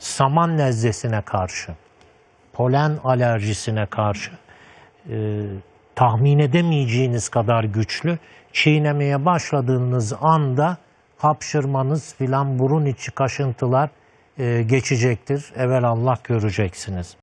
saman nezlesine karşı, polen alerjisine karşı e, tahmin edemeyeceğiniz kadar güçlü. Çiğnemeye başladığınız anda hapşırmanız filan burun içi kaşıntılar e, geçecektir. Evvel Allah göreceksiniz.